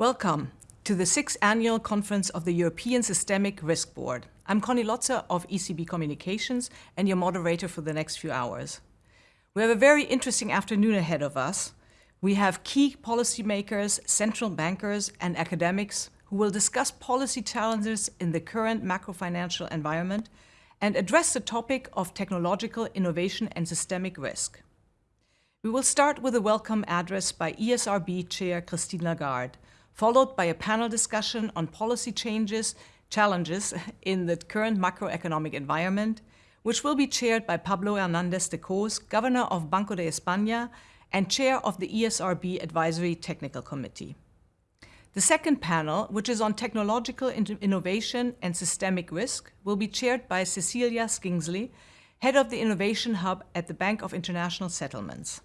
Welcome to the sixth annual conference of the European Systemic Risk Board. I'm Conny Lotzer of ECB Communications and your moderator for the next few hours. We have a very interesting afternoon ahead of us. We have key policymakers, central bankers, and academics who will discuss policy challenges in the current macro-financial environment and address the topic of technological innovation and systemic risk. We will start with a welcome address by ESRB Chair Christine Lagarde, followed by a panel discussion on policy changes, challenges in the current macroeconomic environment, which will be chaired by Pablo Hernandez de Cos, Governor of Banco de España and Chair of the ESRB Advisory Technical Committee. The second panel, which is on technological innovation and systemic risk, will be chaired by Cecilia Skingsley, Head of the Innovation Hub at the Bank of International Settlements.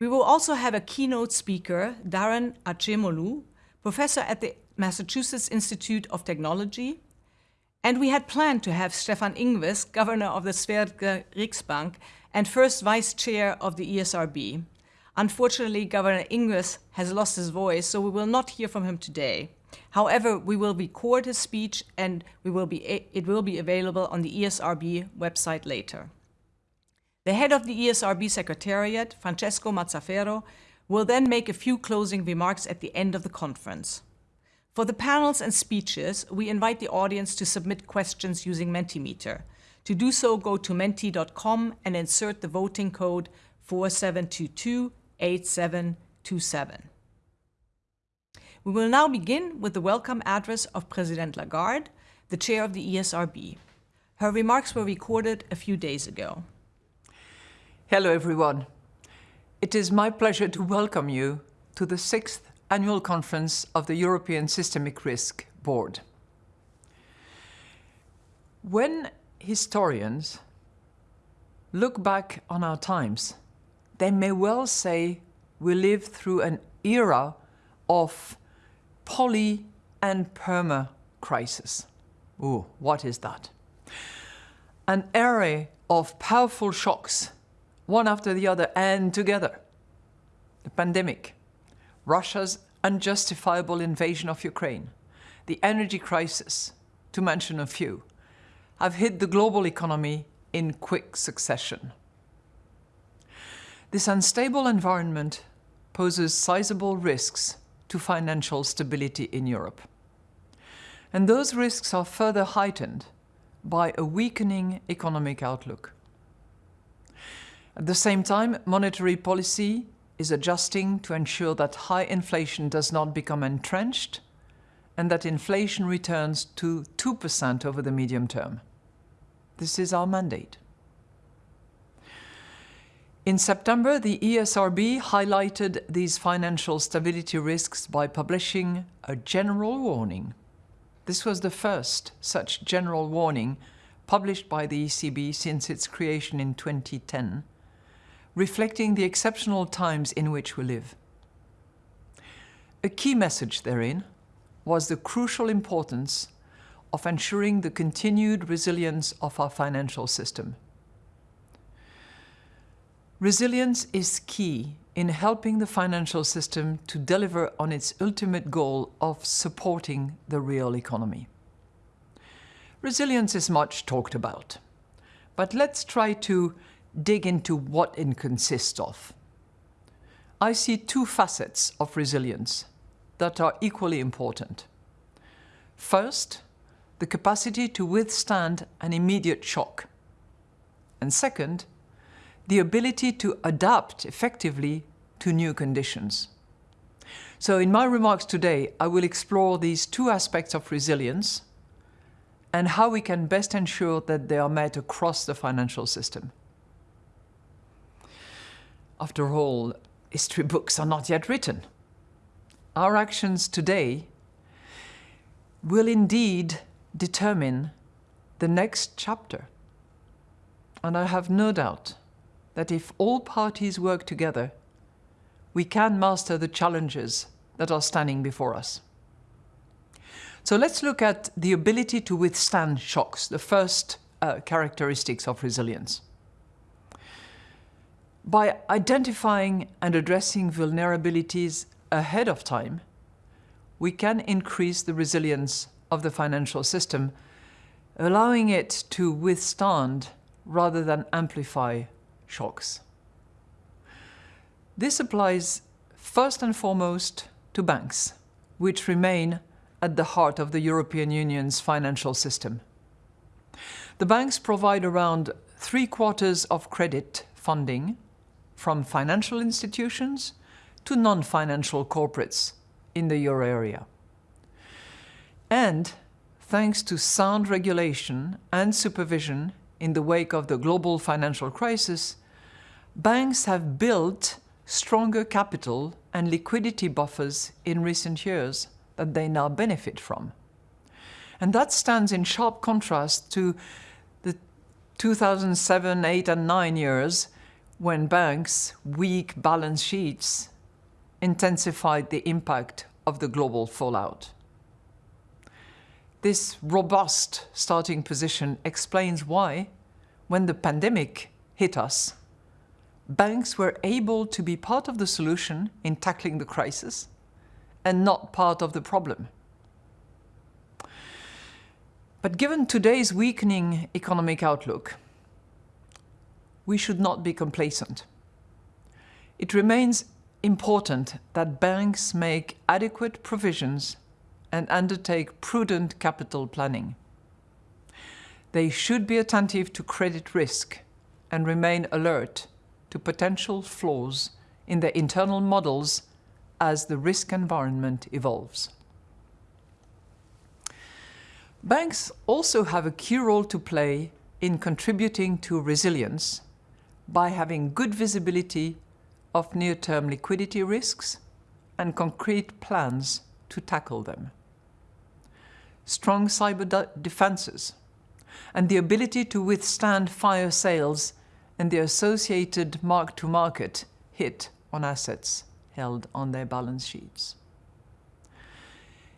We will also have a keynote speaker, Daron Acemoglu, professor at the Massachusetts Institute of Technology. And we had planned to have Stefan Ingves, governor of the Svenska Riksbank and first vice chair of the ESRB. Unfortunately, Governor Ingves has lost his voice, so we will not hear from him today. However, we will record his speech and we will be, it will be available on the ESRB website later. The head of the ESRB Secretariat, Francesco Mazzaferro, will then make a few closing remarks at the end of the conference. For the panels and speeches, we invite the audience to submit questions using Mentimeter. To do so, go to menti.com and insert the voting code 47228727. We will now begin with the welcome address of President Lagarde, the chair of the ESRB. Her remarks were recorded a few days ago. Hello, everyone. It is my pleasure to welcome you to the sixth annual conference of the European Systemic Risk Board. When historians look back on our times, they may well say we live through an era of poly and perma crisis. Ooh, what is that? An era of powerful shocks one after the other and together. The pandemic, Russia's unjustifiable invasion of Ukraine, the energy crisis, to mention a few, have hit the global economy in quick succession. This unstable environment poses sizable risks to financial stability in Europe. And those risks are further heightened by a weakening economic outlook. At the same time, monetary policy is adjusting to ensure that high inflation does not become entrenched and that inflation returns to 2% over the medium term. This is our mandate. In September, the ESRB highlighted these financial stability risks by publishing a general warning. This was the first such general warning published by the ECB since its creation in 2010 reflecting the exceptional times in which we live. A key message therein was the crucial importance of ensuring the continued resilience of our financial system. Resilience is key in helping the financial system to deliver on its ultimate goal of supporting the real economy. Resilience is much talked about, but let's try to dig into what it consists of. I see two facets of resilience that are equally important. First, the capacity to withstand an immediate shock. And second, the ability to adapt effectively to new conditions. So in my remarks today, I will explore these two aspects of resilience and how we can best ensure that they are met across the financial system. After all, history books are not yet written. Our actions today will indeed determine the next chapter. And I have no doubt that if all parties work together, we can master the challenges that are standing before us. So let's look at the ability to withstand shocks, the first uh, characteristics of resilience. By identifying and addressing vulnerabilities ahead of time, we can increase the resilience of the financial system, allowing it to withstand rather than amplify shocks. This applies first and foremost to banks, which remain at the heart of the European Union's financial system. The banks provide around three quarters of credit funding from financial institutions to non-financial corporates in the euro area. And thanks to sound regulation and supervision in the wake of the global financial crisis, banks have built stronger capital and liquidity buffers in recent years that they now benefit from. And that stands in sharp contrast to the 2007, 8 and 9 years when banks' weak balance sheets intensified the impact of the global fallout. This robust starting position explains why, when the pandemic hit us, banks were able to be part of the solution in tackling the crisis and not part of the problem. But given today's weakening economic outlook, we should not be complacent. It remains important that banks make adequate provisions and undertake prudent capital planning. They should be attentive to credit risk and remain alert to potential flaws in their internal models as the risk environment evolves. Banks also have a key role to play in contributing to resilience by having good visibility of near-term liquidity risks and concrete plans to tackle them. Strong cyber defenses and the ability to withstand fire sales and the associated mark-to-market hit on assets held on their balance sheets.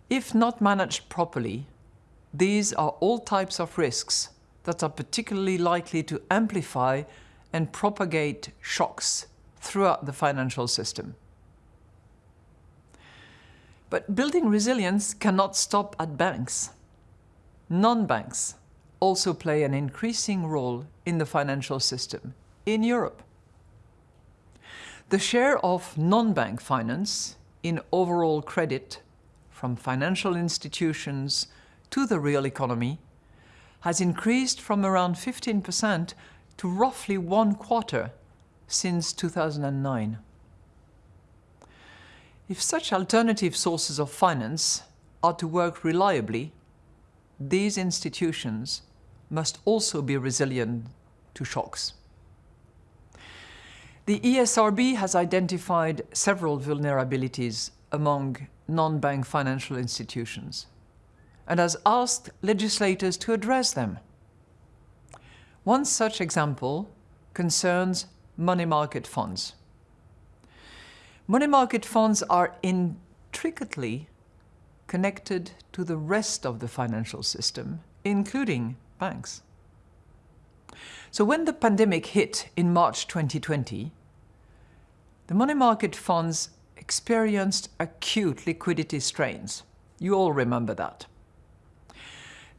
If not managed properly, these are all types of risks that are particularly likely to amplify and propagate shocks throughout the financial system. But building resilience cannot stop at banks. Non-banks also play an increasing role in the financial system in Europe. The share of non-bank finance in overall credit from financial institutions to the real economy has increased from around 15% to roughly one quarter since 2009. If such alternative sources of finance are to work reliably, these institutions must also be resilient to shocks. The ESRB has identified several vulnerabilities among non-bank financial institutions and has asked legislators to address them. One such example concerns money market funds. Money market funds are intricately connected to the rest of the financial system, including banks. So when the pandemic hit in March 2020, the money market funds experienced acute liquidity strains. You all remember that.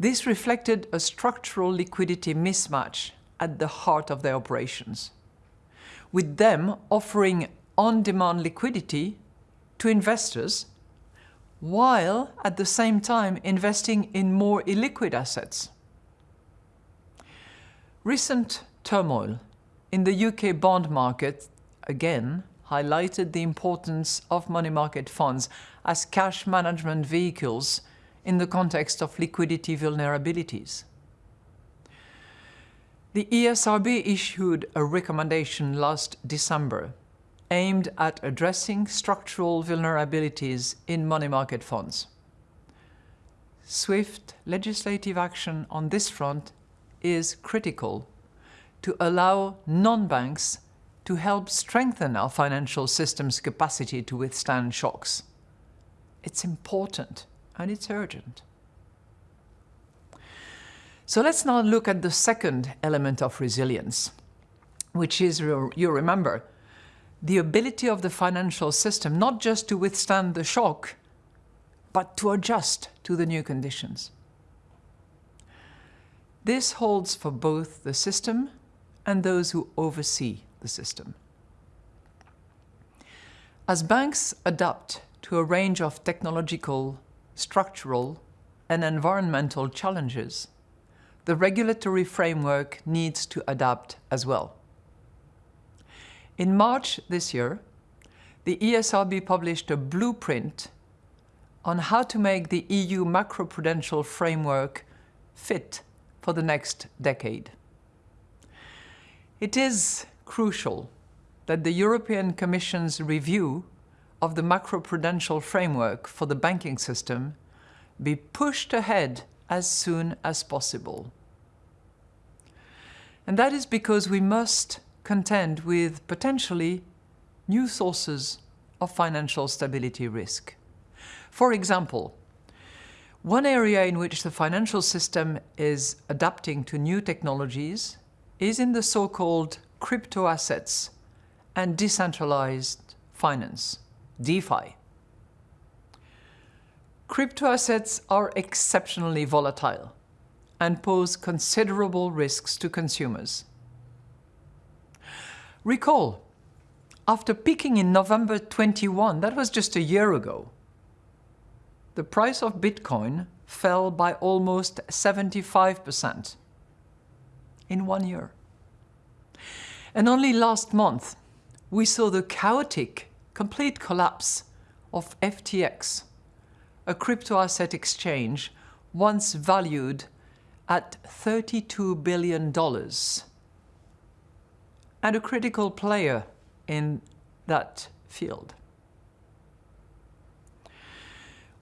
This reflected a structural liquidity mismatch at the heart of their operations, with them offering on-demand liquidity to investors while at the same time investing in more illiquid assets. Recent turmoil in the UK bond market, again, highlighted the importance of money market funds as cash management vehicles in the context of liquidity vulnerabilities. The ESRB issued a recommendation last December aimed at addressing structural vulnerabilities in money market funds. Swift legislative action on this front is critical to allow non-banks to help strengthen our financial system's capacity to withstand shocks. It's important and it's urgent. So let's now look at the second element of resilience, which is, you remember, the ability of the financial system not just to withstand the shock, but to adjust to the new conditions. This holds for both the system and those who oversee the system. As banks adapt to a range of technological, structural, and environmental challenges, the regulatory framework needs to adapt as well. In March this year, the ESRB published a blueprint on how to make the EU macroprudential framework fit for the next decade. It is crucial that the European Commission's review of the macroprudential framework for the banking system be pushed ahead as soon as possible. And that is because we must contend with potentially new sources of financial stability risk. For example, one area in which the financial system is adapting to new technologies is in the so-called crypto assets and decentralized finance, DeFi. Crypto assets are exceptionally volatile and pose considerable risks to consumers. Recall, after peaking in November 21, that was just a year ago, the price of Bitcoin fell by almost 75% in one year. And only last month, we saw the chaotic, complete collapse of FTX, a crypto asset exchange once valued at $32 billion and a critical player in that field.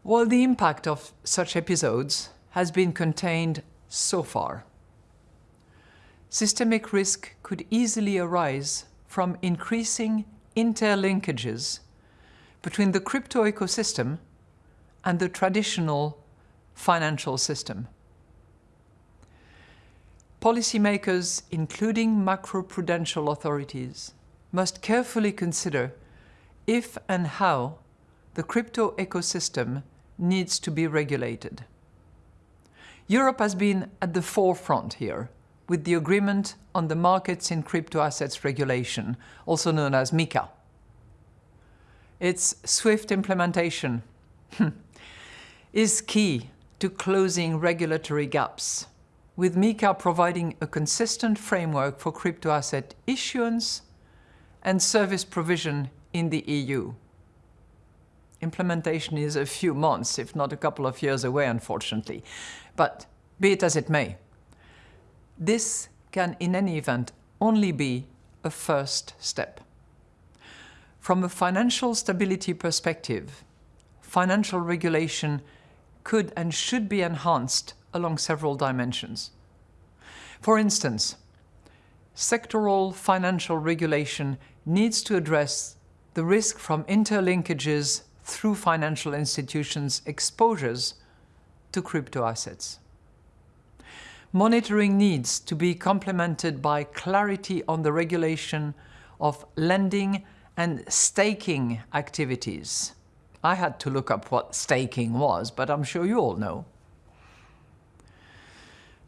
While the impact of such episodes has been contained so far, systemic risk could easily arise from increasing interlinkages between the crypto ecosystem and the traditional financial system. Policymakers, including macroprudential authorities, must carefully consider if and how the crypto ecosystem needs to be regulated. Europe has been at the forefront here with the agreement on the Markets in Crypto Assets Regulation, also known as MiCA. Its swift implementation hmm, is key to closing regulatory gaps, with MiCA providing a consistent framework for crypto asset issuance and service provision in the EU. Implementation is a few months, if not a couple of years away, unfortunately. But be it as it may, this can in any event only be a first step. From a financial stability perspective, financial regulation could and should be enhanced along several dimensions. For instance, sectoral financial regulation needs to address the risk from interlinkages through financial institutions' exposures to crypto assets. Monitoring needs to be complemented by clarity on the regulation of lending and staking activities. I had to look up what staking was, but I'm sure you all know.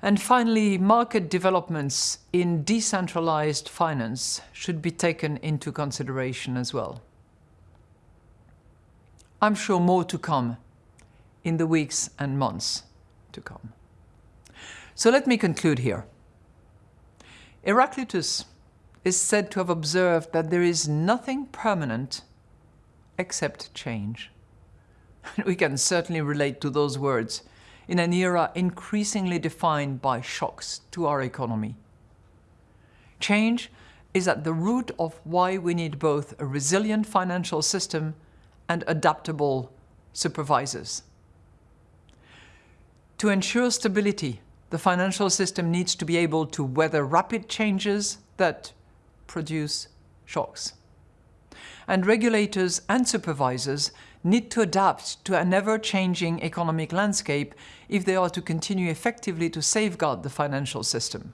And finally, market developments in decentralized finance should be taken into consideration as well. I'm sure more to come in the weeks and months to come. So let me conclude here. Heraclitus is said to have observed that there is nothing permanent except change. we can certainly relate to those words in an era increasingly defined by shocks to our economy. Change is at the root of why we need both a resilient financial system and adaptable supervisors. To ensure stability, the financial system needs to be able to weather rapid changes that produce shocks. And regulators and supervisors need to adapt to an ever-changing economic landscape if they are to continue effectively to safeguard the financial system.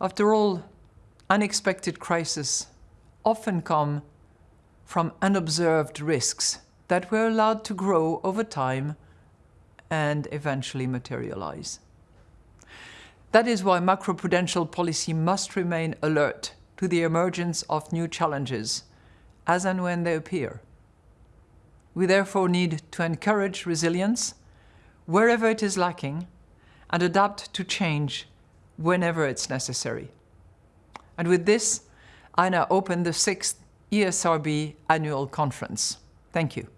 After all, unexpected crises often come from unobserved risks that we're allowed to grow over time and eventually materialize. That is why macroprudential policy must remain alert to the emergence of new challenges as and when they appear. We therefore need to encourage resilience wherever it is lacking and adapt to change whenever it's necessary. And with this, I now open the sixth ESRB annual conference. Thank you.